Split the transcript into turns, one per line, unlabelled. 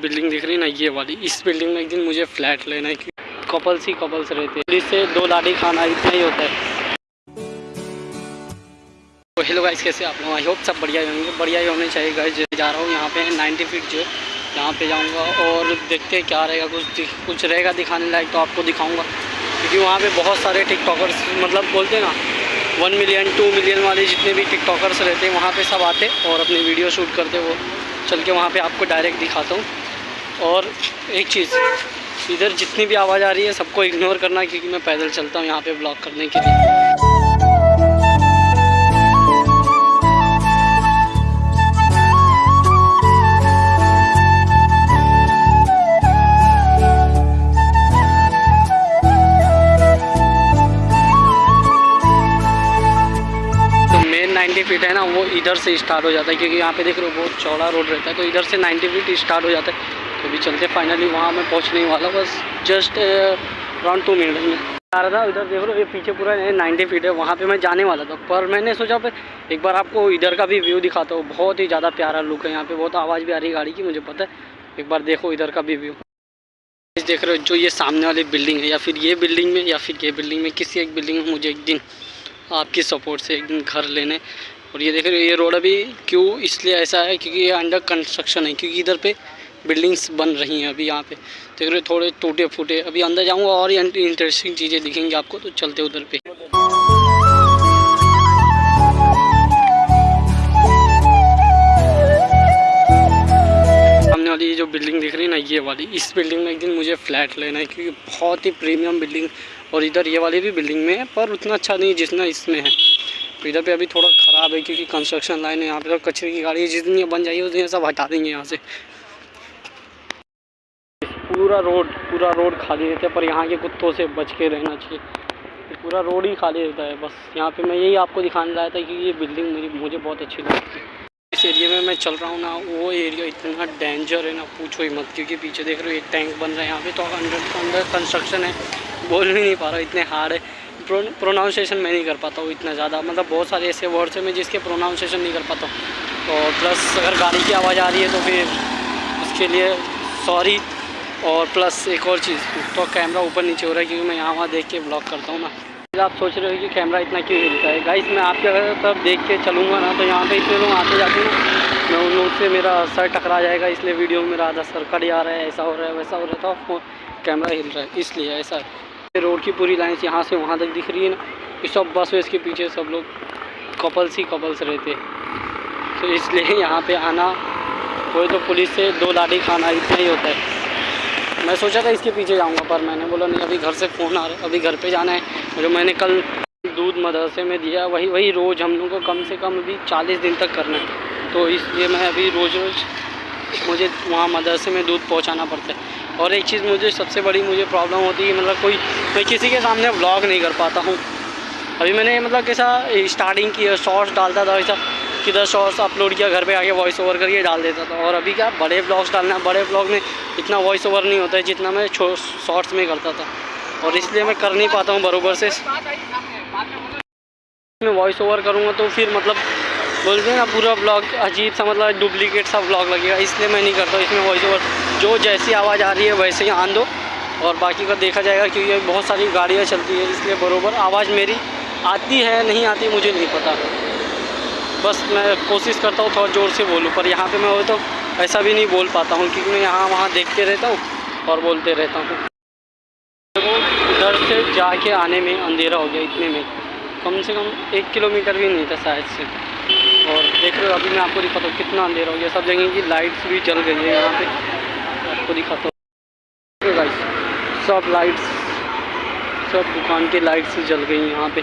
Building दिख रही है ना, ये वाली। इस बिल्डिंग में एक दिन मुझे फ्लैट लेना है कपल्स ही कपल्स रहते हैं। इससे दो लाठी खाना इतना ही होता है। तो हेलो गाइस कैसे आप लोग? आई होप सब बढ़िया ही होंगे। बढ़िया ही होने चाहिए गाइस जो रहा हूँ, यहाँ पे 90 फीट जो। यहाँ पे जाऊँगा और देखते हैं क्या रहेगा। कुछ कुछ रहेगा दिखाने लायक तो आपको दिखाऊँगा। क्योंकि वहाँ पे बहुत सारे टिकटॉकर्स मतलब बोलते हैं ना वन मिलियन टू मिलियन वाले जितने भी टिकटॉकर्स रहते हैं, वहाँ पर सब आते और अपनी वीडियो शूट करते वो। चल के वहाँ पे आपको डायरेक्ट दिखाता हूँ। और एक चीज़, इधर जितनी भी आवाज़ आ रही है सबको इग्नोर करना क्योंकि मैं पैदल चलता हूँ यहाँ पे ब्लॉग करने के लिए। नाइन्टी फीट है ना, वो इधर से स्टार्ट हो जाता है क्योंकि यहाँ पे देख रहे हो बहुत चौड़ा रोड रहता है तो इधर से नाइन्टी फीट स्टार्ट हो जाता है। तो अभी चलते फाइनली वहाँ मैं पहुँचने वाला बस जस्ट अराउंड टू मिनट में। आ रहा था इधर देख लो, ये पीछे पूरा नाइन्टी फीट है। वहाँ पे मैं जाने वाला था। पर मैंने सोचा, फिर एक बार आपको इधर का भी व्यू दिखाता हूँ। बहुत ही ज़्यादा प्यारा लुक है यहाँ पे। बहुत आवाज़ भी आ रही है गाड़ी की, मुझे पता है। एक बार देखो इधर का भी व्यू देख रहे हो, जो ये सामने वाली बिल्डिंग है, या फिर ये बिल्डिंग में, या फिर ये बिल्डिंग में, किसी एक बिल्डिंग में मुझे एक दिन आपकी सपोर्ट से एक दिन घर लेने। और ये देख रहे हो, ये रोड अभी क्यों इसलिए ऐसा है, क्योंकि ये अंडर कंस्ट्रक्शन है। क्योंकि इधर पे बिल्डिंग्स बन रही हैं अभी यहाँ पे। देख रहे थोड़े टूटे फूटे। अभी अंदर जाऊँगा और इंटरेस्टिंग चीज़ें दिखेंगी आपको तो चलते उधर पे। सामने वाली जो बिल्डिंग दिख रही है ना, ये वाली। इस बिल्डिंग में एक दिन मुझे फ्लैट लेना है, क्योंकि बहुत ही प्रीमियम बिल्डिंग। और इधर ये वाली भी बिल्डिंग में है, पर उतना अच्छा नहीं जितना इसमें है। तो इधर पे अभी थोड़ा ख़राब है, क्योंकि कंस्ट्रक्शन लाइन है, यहाँ पे तो कचरे की गाड़ी जितनी बन जाएगी, उतनी सब हटा देंगे यहाँ से। पूरा रोड पूरा रोड खाली रहता है, पर यहाँ के कुत्तों से बच के रहना चाहिए। पूरा रोड ही खाली रहता है, बस। यहाँ पे मैं यही आपको दिखाने लाया था कि ये बिल्डिंग मेरी, मुझे बहुत अच्छी लगती है इस एरिया में मैं चल रहा हूँ ना, वो एरिया इतना डेंजर है ना, पूछो ही मत, क्योंकि पीछे देख रहे हो एक टैंक बन रहा है यहाँ पे तो अंडर अंदर कंस्ट्रक्शन है। बोल भी नहीं पा रहा इतने हार्ड है। प्रोनाउंसिएशन मैं नहीं कर पाता हूँ इतना ज़्यादा मतलब बहुत सारे ऐसे वर्ड्स हैं मैं जिसके प्रोनाउंसिएशन नहीं कर पाता हूँ। और प्लस अगर गाड़ी की आवाज़ आ रही है तो फिर उसके लिए सॉरी और प्लस एक और चीज़ तो कैमरा ऊपर नीचे हो रहा है क्योंकि मैं यहाँ वहाँ देख के ब्लॉग करता हूँ ना। आप सोच रहे हो कि कैमरा इतना क्यों हिलता है? गाइस मैं आपके तब देख के चलूँगा ना तो यहाँ पे इतने लोग आते जाते ना, मैं उन लोगों से मेरा सर टकरा जाएगा, इसलिए वीडियो में मेरा आधा सर कट जा रहा है, ऐसा हो रहा है, वैसा हो रहा था तो कैमरा हिल रहा है, इसलिए ऐसा रोड की पूरी लाइन यहाँ से वहाँ तक दिख रही है ना, ये सब बस वेस के पीछे सब लोग कपल्स ही कपल्स रहते तो इसलिए यहाँ पे आना कोई तो पुलिस से दो लाठी खाना इतना ही होता है। मैं सोचा था इसके पीछे जाऊँगा, पर मैंने बोला, नहीं, अभी घर से फ़ोन आ रहा है, अभी घर पे जाना है। जो मैंने कल दूध मदरसे में दिया, वही वही रोज़ हम लोग को कम से कम अभी चालीस दिन तक करना है। तो इसलिए मैं अभी रोज़ रोज़ मुझे वहाँ मदरसे में दूध पहुँचाना पड़ता है। और एक चीज़ मुझे, सबसे बड़ी मुझे प्रॉब्लम होती है मतलब कोई, मैं किसी के सामने व्लॉग नहीं कर पाता हूँ। अभी मैंने मतलब कैसा स्टार्टिंग की शॉर्ट्स डालता था वैसा किधर शॉर्ट्स अपलोड किया, घर पे आके वॉइस ओवर करके डाल देता था। और अभी क्या, बड़े ब्लॉग्स डालना, बड़े ब्लॉग में इतना वॉइस ओवर नहीं होता है जितना मैं शॉर्ट्स में करता था। और इसलिए मैं कर नहीं पाता हूँ बरूबर से। मैं वॉइस ओवर करूँगा तो फिर मतलब बोलते हैं ना, पूरा ब्लॉग अजीब सा मतलब डुप्लीकेट सा ब्लॉग लगेगा। इसलिए मैं नहीं करता इसमें वॉइस ओवर जो जैसी आवाज़ आ रही है, वैसे ही आन दो। और बाकी का देखा जाएगा, क्योंकि बहुत सारी गाड़ियाँ चलती है, इसलिए बरोबर। आवाज़ मेरी आती है, नहीं आती, मुझे नहीं पता। बस मैं कोशिश करता हूँ थोड़ा ज़ोर से बोलूँ, पर यहाँ पे मैं हो तो ऐसा भी नहीं बोल पाता हूँ, क्योंकि मैं यहाँ वहाँ देखते रहता हूँ और बोलते रहता हूँ। उधर से जाके आने में अंधेरा हो गया इतने में। कम से कम एक किलोमीटर भी नहीं था शायद से। और देख रहे हो, अभी मैं आपको दिखाता हूँ कितना अंधेरा हो गया। सब जगह की लाइट्स भी जल गई है यहाँ पर आपको दिखाता हूँ। सब लाइट्स सब दुकान की लाइट्स जल गई यहाँ पे।